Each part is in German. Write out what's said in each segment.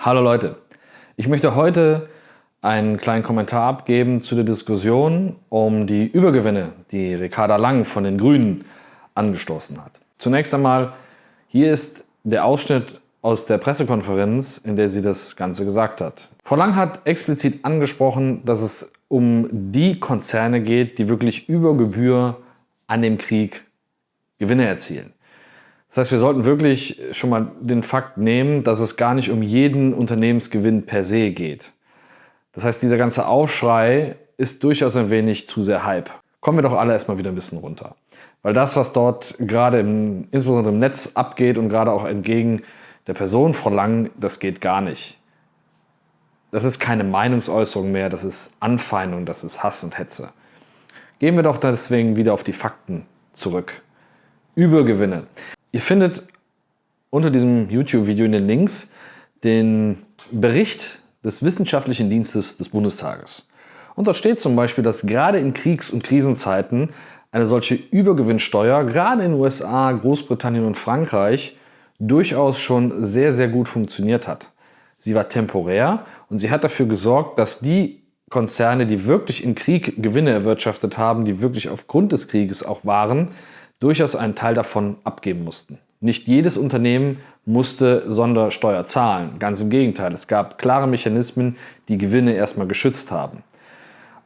Hallo Leute, ich möchte heute einen kleinen Kommentar abgeben zu der Diskussion um die Übergewinne, die Ricarda Lang von den Grünen angestoßen hat. Zunächst einmal, hier ist der Ausschnitt aus der Pressekonferenz, in der sie das Ganze gesagt hat. Frau Lang hat explizit angesprochen, dass es um die Konzerne geht, die wirklich über Gebühr an dem Krieg Gewinne erzielen. Das heißt, wir sollten wirklich schon mal den Fakt nehmen, dass es gar nicht um jeden Unternehmensgewinn per se geht. Das heißt, dieser ganze Aufschrei ist durchaus ein wenig zu sehr Hype. Kommen wir doch alle erstmal wieder ein bisschen runter. Weil das, was dort gerade im, insbesondere im Netz abgeht und gerade auch entgegen der Person Lang, das geht gar nicht. Das ist keine Meinungsäußerung mehr, das ist Anfeindung, das ist Hass und Hetze. Gehen wir doch deswegen wieder auf die Fakten zurück. Übergewinne. Ihr findet unter diesem YouTube-Video in den Links den Bericht des Wissenschaftlichen Dienstes des Bundestages. Und dort steht zum Beispiel, dass gerade in Kriegs- und Krisenzeiten eine solche Übergewinnsteuer gerade in den USA, Großbritannien und Frankreich durchaus schon sehr, sehr gut funktioniert hat. Sie war temporär und sie hat dafür gesorgt, dass die Konzerne, die wirklich im Krieg Gewinne erwirtschaftet haben, die wirklich aufgrund des Krieges auch waren, durchaus einen Teil davon abgeben mussten. Nicht jedes Unternehmen musste Sondersteuer zahlen. Ganz im Gegenteil, es gab klare Mechanismen, die Gewinne erstmal geschützt haben.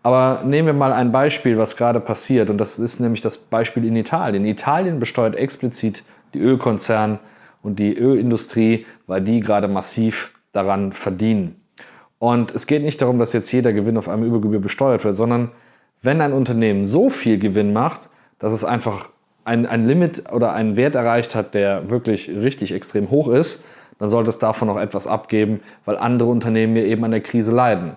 Aber nehmen wir mal ein Beispiel, was gerade passiert. Und das ist nämlich das Beispiel in Italien. Italien besteuert explizit die Ölkonzerne und die Ölindustrie, weil die gerade massiv daran verdienen. Und es geht nicht darum, dass jetzt jeder Gewinn auf einmal Übergebühr besteuert wird, sondern wenn ein Unternehmen so viel Gewinn macht, dass es einfach ein, ein Limit oder einen Wert erreicht hat, der wirklich richtig extrem hoch ist, dann sollte es davon auch etwas abgeben, weil andere Unternehmen ja eben an der Krise leiden.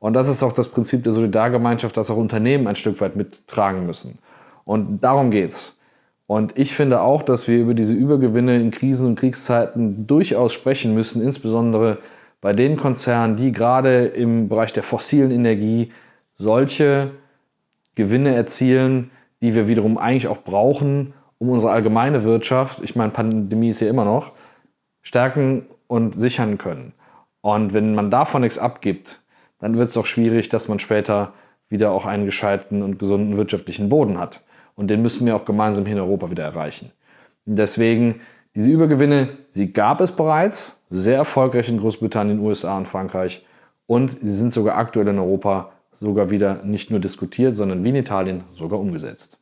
Und das ist auch das Prinzip der Solidargemeinschaft, dass auch Unternehmen ein Stück weit mittragen müssen. Und darum geht's. Und ich finde auch, dass wir über diese Übergewinne in Krisen und Kriegszeiten durchaus sprechen müssen, insbesondere bei den Konzernen, die gerade im Bereich der fossilen Energie solche Gewinne erzielen, die wir wiederum eigentlich auch brauchen, um unsere allgemeine Wirtschaft, ich meine, Pandemie ist ja immer noch, stärken und sichern können. Und wenn man davon nichts abgibt, dann wird es auch schwierig, dass man später wieder auch einen gescheiten und gesunden wirtschaftlichen Boden hat. Und den müssen wir auch gemeinsam hier in Europa wieder erreichen. Und deswegen, diese Übergewinne, sie gab es bereits, sehr erfolgreich in Großbritannien, USA und Frankreich. Und sie sind sogar aktuell in Europa sogar wieder nicht nur diskutiert, sondern wie in Italien sogar umgesetzt.